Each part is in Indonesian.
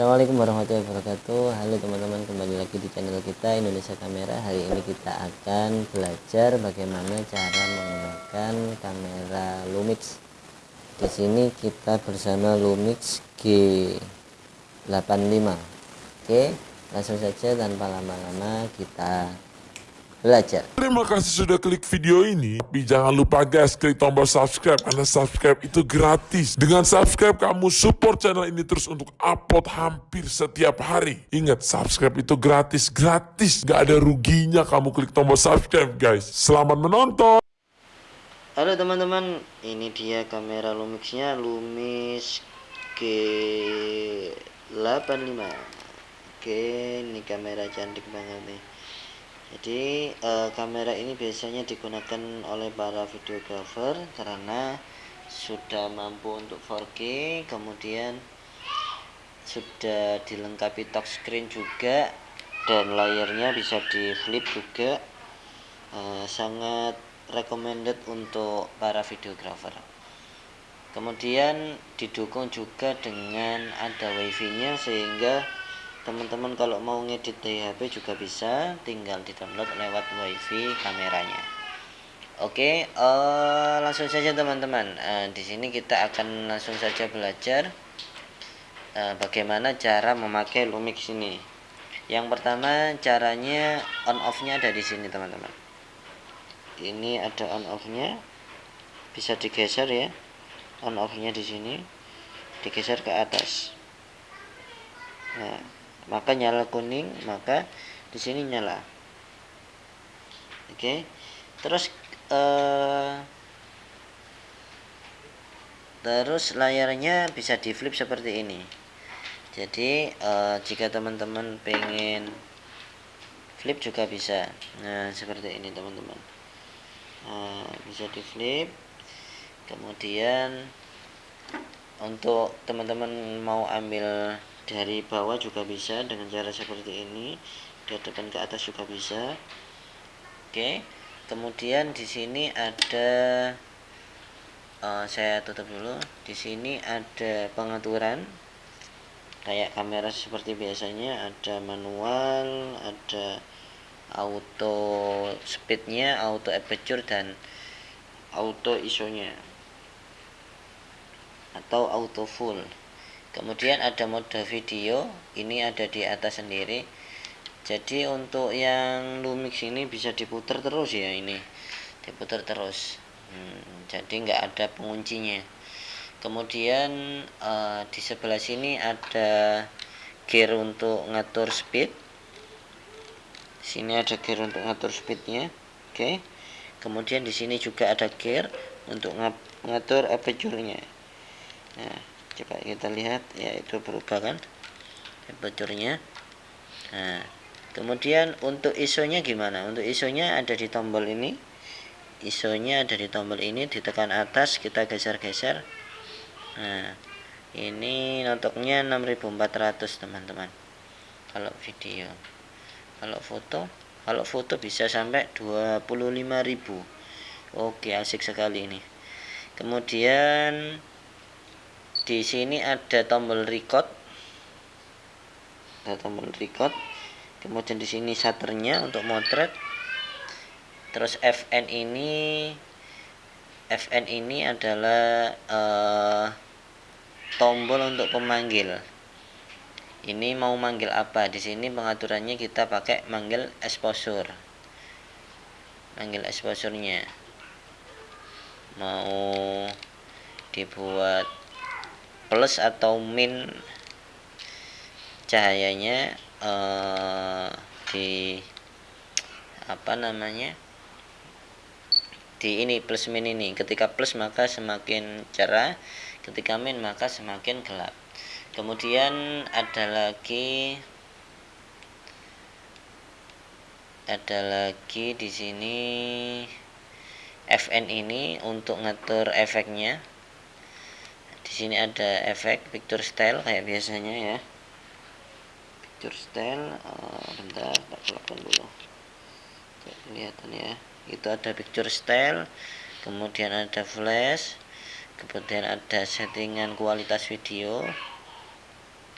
Assalamualaikum warahmatullahi wabarakatuh. Halo teman-teman kembali lagi di channel kita Indonesia Kamera. Hari ini kita akan belajar bagaimana cara menggunakan kamera Lumix. Di sini kita bersama Lumix G85 Oke langsung saja tanpa lama-lama kita belajar. Terima kasih sudah klik video ini. Tapi jangan lupa guys, klik tombol subscribe. Karena subscribe itu gratis. Dengan subscribe, kamu support channel ini terus untuk upload hampir setiap hari. Ingat, subscribe itu gratis. Gratis. Gak ada ruginya kamu klik tombol subscribe guys. Selamat menonton. Halo teman-teman, ini dia kamera Lumixnya Lumix G85 Oke, ini kamera cantik banget nih jadi uh, kamera ini biasanya digunakan oleh para videographer karena sudah mampu untuk 4K kemudian sudah dilengkapi touchscreen juga dan layarnya bisa di flip juga. Uh, sangat recommended untuk para videographer. Kemudian didukung juga dengan ada wifi nya sehingga teman-teman kalau mau ngedit di HP juga bisa tinggal di download lewat wifi kameranya. Oke uh, langsung saja teman-teman. Uh, di sini kita akan langsung saja belajar uh, bagaimana cara memakai Lumix ini. Yang pertama caranya on off nya ada di sini teman-teman. Ini ada on off nya bisa digeser ya. On off nya di sini. Digeser ke atas. Nah maka nyala kuning maka di sini nyala. Oke. Terus uh, terus layarnya bisa di flip seperti ini. Jadi uh, jika teman-teman pengen flip juga bisa. Nah seperti ini teman-teman. Nah, bisa di flip kemudian untuk teman-teman mau ambil dari bawah juga bisa dengan cara seperti ini depan ke atas juga bisa. Oke kemudian di sini ada uh, saya tutup dulu. Di sini ada pengaturan kayak kamera seperti biasanya ada manual ada auto speednya auto aperture dan auto iso nya atau auto full kemudian ada mode video ini ada di atas sendiri. Jadi untuk yang Lumix ini bisa diputar terus ya ini diputar terus. Hmm, jadi nggak ada penguncinya. Kemudian uh, di sebelah sini ada gear untuk ngatur speed. Sini ada gear untuk ngatur speednya oke. Okay. kemudian di sini juga ada gear untuk ngatur aperture-nya. Nah coba kita lihat ya itu berubah kan? Bocornya. Nah kemudian untuk isonya gimana? Untuk isonya ada di tombol ini. Isonya ada di tombol ini ditekan atas kita geser-geser. Nah ini notoknya 6400 teman-teman. Kalau video kalau foto kalau foto bisa sampai 25.000 oke asik sekali ini. Kemudian di sini ada tombol record. Ada tombol record. Kemudian di sini shutternya untuk motret. Terus FN ini FN ini adalah uh, tombol untuk pemanggil. Ini mau manggil apa? Di sini pengaturannya kita pakai manggil exposure. Manggil exposure-nya. Mau dibuat plus atau min cahayanya uh, di apa namanya? Di ini plus min ini. Ketika plus maka semakin cerah. Ketika min maka semakin gelap. Kemudian ada lagi ada lagi di sini FN ini untuk ngatur efeknya di sini ada efek picture style kayak biasanya ya. Picture style uh, bentar tak kelihatan dulu. Kelihatan ya. Itu ada picture style kemudian ada flash kemudian ada settingan kualitas video.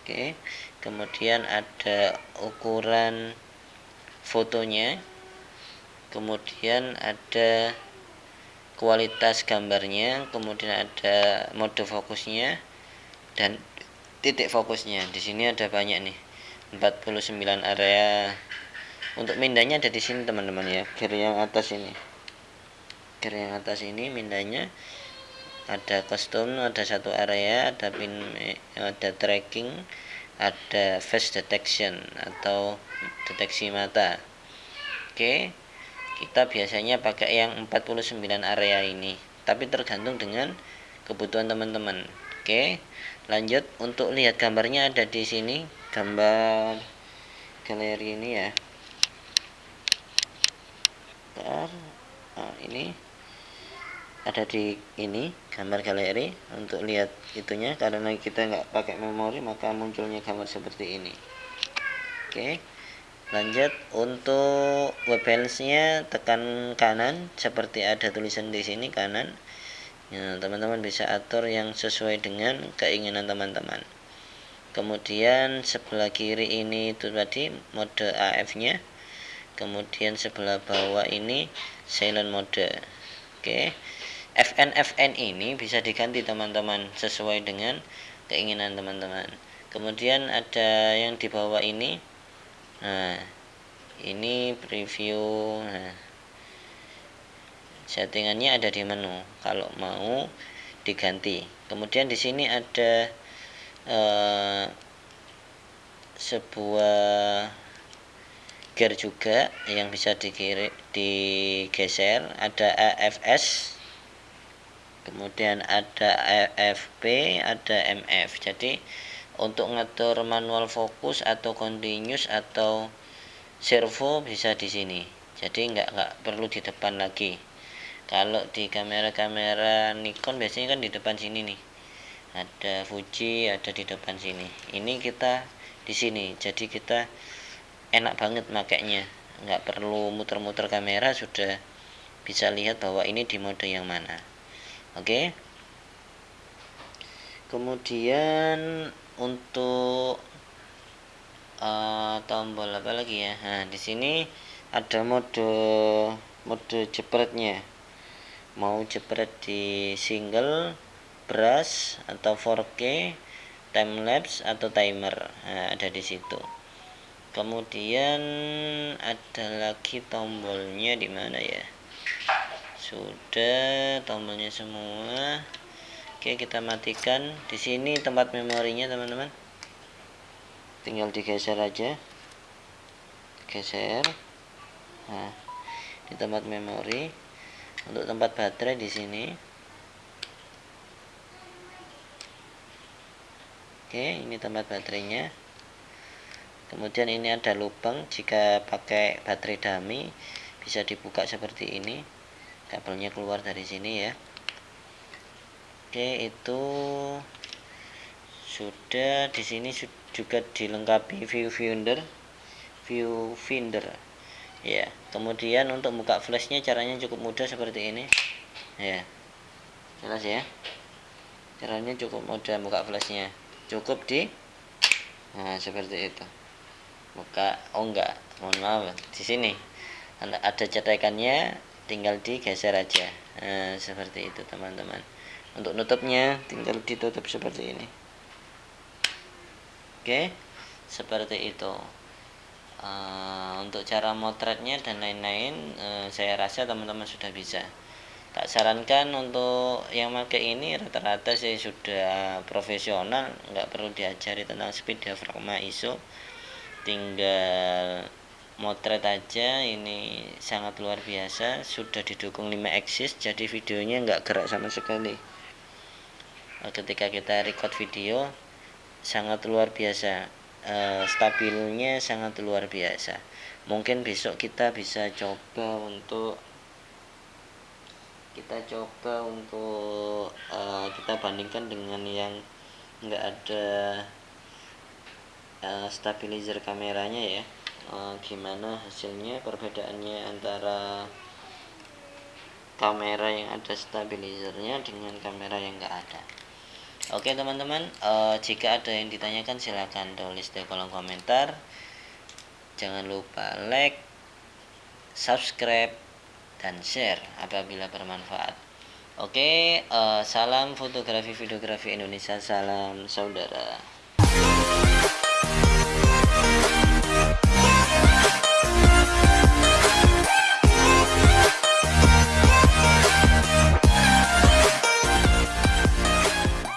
Oke kemudian ada ukuran fotonya. Kemudian ada kualitas gambarnya kemudian ada mode fokusnya dan titik fokusnya. Di sini ada banyak nih 49 area. Untuk mindanya ada di sini teman-teman ya. Gear yang atas ini. Gear yang atas ini mindanya ada custom ada satu area ada pin ada tracking ada face detection atau deteksi mata. Oke kita biasanya pakai yang 49 area ini. Tapi tergantung dengan kebutuhan teman-teman. Oke lanjut. Untuk lihat gambarnya ada di sini. Gambar galeri ini ya. Nah, ini ada di ini gambar galeri. Untuk lihat itunya karena kita nggak pakai memori maka munculnya gambar seperti ini. Oke lanjut untuk web balance nya tekan kanan seperti ada tulisan di sini kanan. Ya, teman-teman bisa atur yang sesuai dengan keinginan teman-teman. Kemudian sebelah kiri ini itu tadi mode AF nya kemudian sebelah bawah ini silent mode. Oke. FN FN ini bisa diganti teman-teman sesuai dengan keinginan teman-teman. Kemudian ada yang di bawah ini nah ini preview nah, settingannya ada di menu. Kalau mau diganti. Kemudian di sini ada uh, sebuah gear juga yang bisa dikiri, digeser. Ada AFS kemudian ada AFP ada MF jadi untuk ngatur manual fokus atau continuous atau servo bisa di sini. Jadi nggak nggak perlu di depan lagi. Kalau di kamera-kamera Nikon biasanya kan di depan sini nih. Ada Fuji ada di depan sini. Ini kita di sini. Jadi kita enak banget makainya. Nggak perlu muter-muter kamera sudah bisa lihat bahwa ini di mode yang mana. Oke. Okay? kemudian untuk uh, tombol apa lagi ya? Nah di sini ada mode mode jepretnya. Mau jepret di single brush atau 4K time lapse atau timer. Nah, ada di situ. Kemudian ada lagi tombolnya di mana ya? Sudah tombolnya semua oke kita matikan. Di sini tempat memorinya teman-teman. Tinggal digeser aja. Geser. Nah di tempat memori. Untuk tempat baterai di sini. Oke ini tempat baterainya. Kemudian ini ada lubang. Jika pakai baterai dummy bisa dibuka seperti ini. Kabelnya keluar dari sini ya oke itu sudah di sini juga dilengkapi view finder view finder ya kemudian untuk buka flashnya caranya cukup mudah seperti ini. Ya jelas ya? Caranya cukup mudah buka flashnya. Cukup di? Nah seperti itu. Buka oh enggak mohon maaf di sini. Ada cetekannya tinggal digeser aja. Nah, seperti itu teman-teman untuk nutupnya tinggal ditutup seperti ini. Oke seperti itu. Uh, untuk cara motretnya dan lain-lain uh, saya rasa teman-teman sudah bisa. Tak sarankan untuk yang pakai ini rata-rata saya sudah profesional nggak perlu diajari tentang speed diafragma ISO. Tinggal motret aja ini sangat luar biasa sudah didukung 5 axis jadi videonya nggak gerak sama sekali ketika kita record video sangat luar biasa. E, stabilnya sangat luar biasa. Mungkin besok kita bisa coba untuk kita coba untuk e, kita bandingkan dengan yang nggak ada uh, stabilizer kameranya ya. Uh, gimana hasilnya perbedaannya antara kamera yang ada stabilizernya dengan kamera yang enggak ada Oke teman-teman, uh, jika ada yang ditanyakan silahkan tulis di kolom komentar. Jangan lupa like, subscribe, dan share apabila bermanfaat. Oke, uh, salam fotografi videografi Indonesia, salam saudara.